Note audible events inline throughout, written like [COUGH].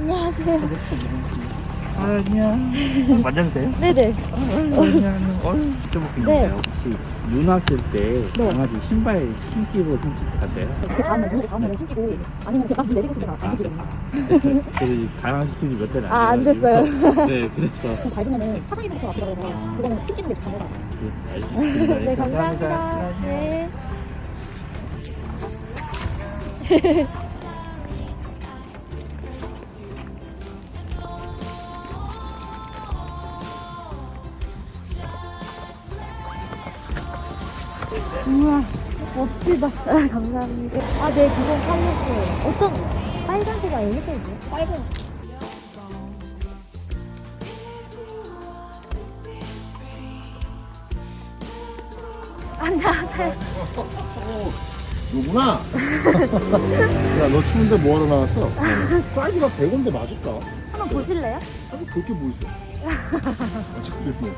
안녕하세요. 아, 안녕. 만져도 돼요? 네네. 안녕. 어이, 좀 네. 혹시 눈 왔을 때 네. 강아지 신발 신기로 산책하세요? 그 다음날 눈 다음날에 신기고 아니면 막 내리고 싶으면 안 신기고 저희 강아지 키우기 몇 달이 안 아. 됐어요. [LAUGHS] 네, 그래서. 그냥 밟으면은 사상이 상처 아프다 그래서 그거는 신기는 게 좋다고. 네. 네, 감사합니다. 네. [LAUGHS] 우와, 멋지다. 아, [LAUGHS] 감사합니다. 아, 네, 그건 팔렸어요. 어떤, 빨간색이 여기 써있죠? 빨간. 안녕하세요. 누구나? 야, 너 추운데 뭐하러 나왔어? 사이즈가 100인데 맞을까? 한번 보실래요? 아니, 뭐 있어? 어차피 뭐.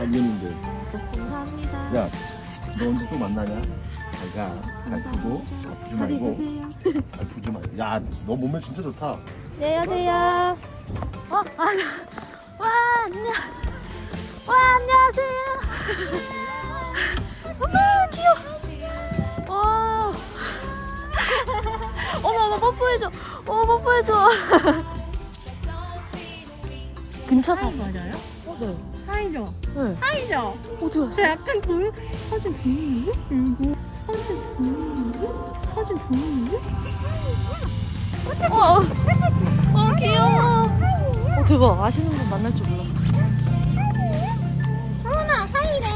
안 되는데. 감사합니다. 야, 너 언제 또 만나냐? 잘 가. 잘 크고, 아프지 잘 말고. 아프지 [LAUGHS] 말고. 야, 너 몸매 진짜 좋다. 안녕하세요. 어, 아, 와, 안녕. 와, 안녕하세요. [LAUGHS] 어머, 귀여워. 와. [LAUGHS] 어머, 어머, 뽀뽀해줘. 어머, 뽀뽀해줘. 근처 사서. 맞아요? 어, 네. 하이죠? 네. 하이죠? 어디 갔어? 저 약간 그 사진 보이는데? 이거 사진 보이는데? 사진 보이는데? 어, 어, 어, 귀여워. 어, 대박. 아시는 분 만날 줄 몰랐어. 서은아 하이래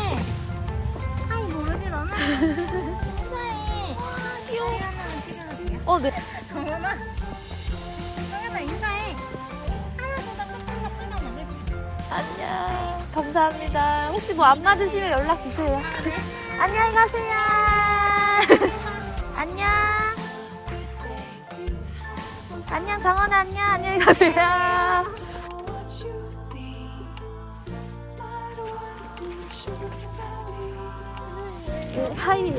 하이 모르지 너는? [LAUGHS] 인사해 귀여워 어, 네. 정연아 안녕. 감사합니다. 혹시 뭐 안 맞으시면 연락 주세요. [LAUGHS] 안녕히 가세요. [LAUGHS] 안녕. 안녕, 정원아, 안녕. 안녕히 가세요. 네, [LAUGHS] 하이.